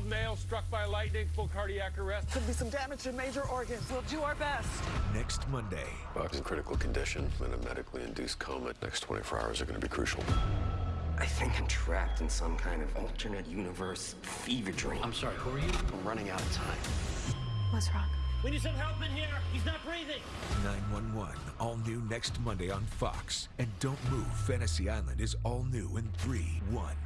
Old male struck by lightning, full cardiac arrest. Could be some damage to major organs. We'll do our best. Next Monday. Buck's in critical condition in a medically induced coma. Next 24 hours are going to be crucial. I think I'm trapped in some kind of alternate universe fever dream. I'm sorry, who are you? I'm running out of time. What's wrong? We need some help in here. He's not breathing. 911, all new next Monday on Fox. And Don't Move, Fantasy Island is all new in 3 1.